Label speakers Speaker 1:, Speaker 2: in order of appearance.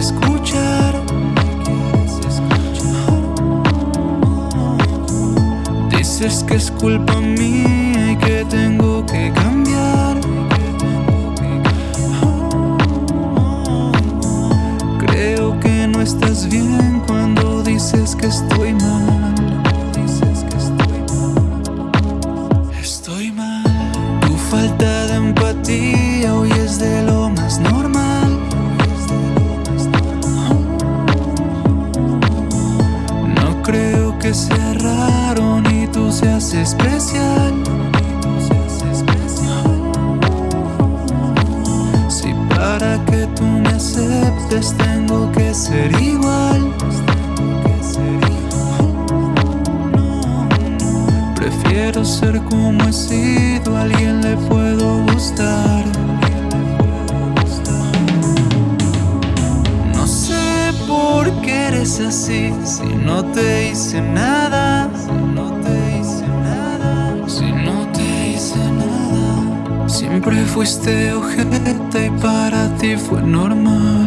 Speaker 1: escuchar. Dices que es culpa mía y que tengo que cambiar. Creo que no estás bien cuando dices que estoy mal. Estoy mal. Tu falta de empatía. Que sea raro ni tú seas especial. Si para que tú me aceptes tengo que ser igual. Prefiero ser como he sido, a alguien le puedo gustar. Eres así, si no te hice nada. Si no te hice nada. Si no te hice nada. Siempre fuiste ojete y para ti fue normal.